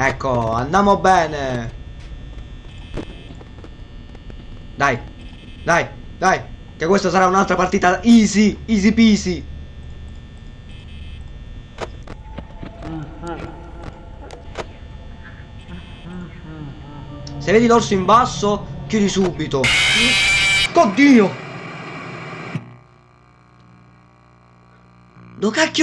Ecco, andiamo bene. Dai, dai, dai. Che questa sarà un'altra partita easy, easy peasy. Se vedi l'orso in basso, chiudi subito. Oddio! Do cacchio